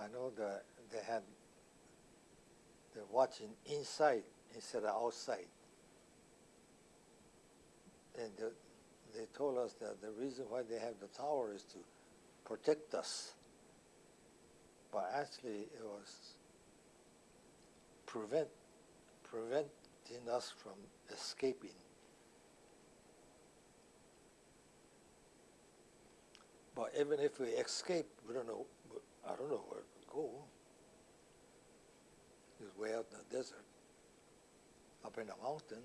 I know that they had, they're watching inside instead of outside. And the, they told us that the reason why they have the tower is to protect us. But actually, it was prevent, preventing us from escaping. But even if we escape, we don't know, I don't know where to go. It's way out in the desert, up in the mountain.